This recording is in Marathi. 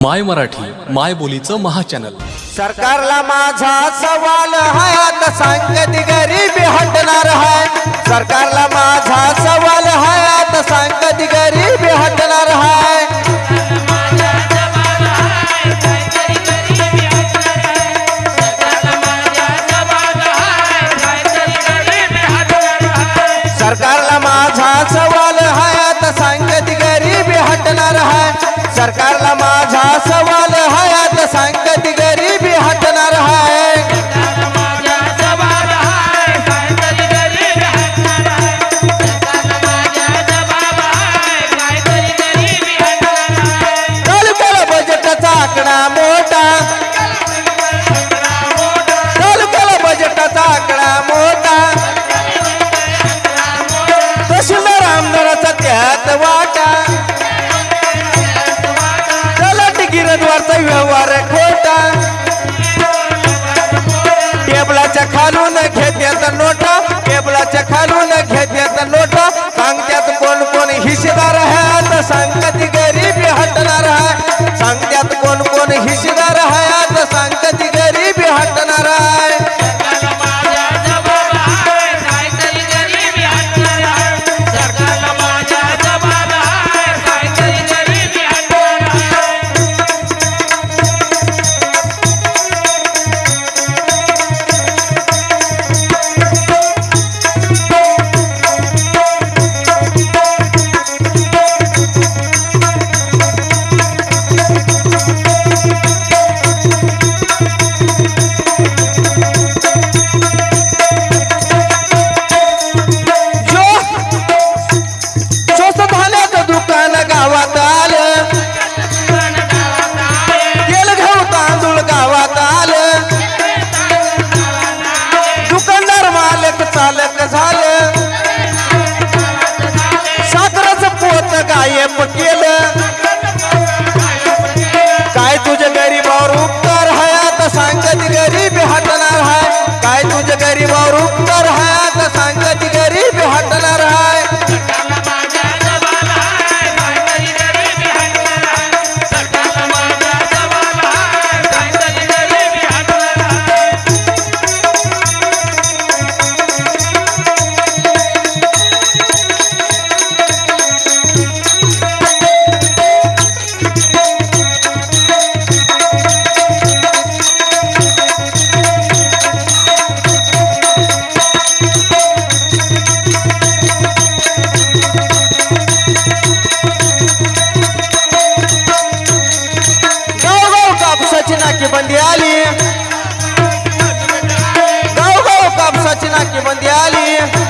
माय मराठी माय बोलीचं महाचॅनल. सरकारला माझा सवाल हयात सांगत गरीबी हटणार हाय सरकारला माझा सवाल उमेदवारचा व्यवहार खोटा. टेबलाच्या खालून घेत्याचा नोटा. गरीबावर उपकार हा सांगत गरीब नाकी बंदी आली. गाव गाव हो, कापसाची नाकी बंदी आली.